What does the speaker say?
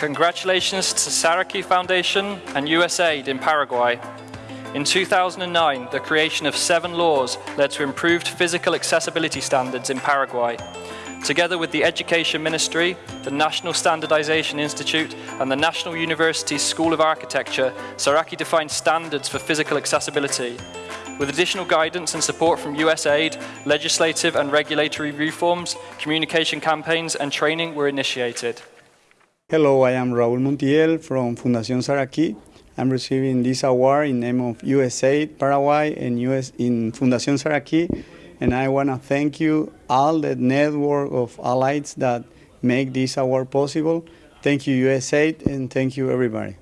Congratulations to Saraki Foundation and USAID in Paraguay. In 2009, the creation of seven laws led to improved physical accessibility standards in Paraguay. Together with the Education Ministry, the National Standardization Institute and the National University School of Architecture, Saraki defined standards for physical accessibility. With additional guidance and support from USAID, legislative and regulatory reforms, communication campaigns and training were initiated. Hello, I am Raúl Montiel from Fundación Saraki. I'm receiving this award in name of USAID Paraguay and US in Fundación Saraki. And I want to thank you all the network of allies that make this award possible. Thank you USAID and thank you everybody.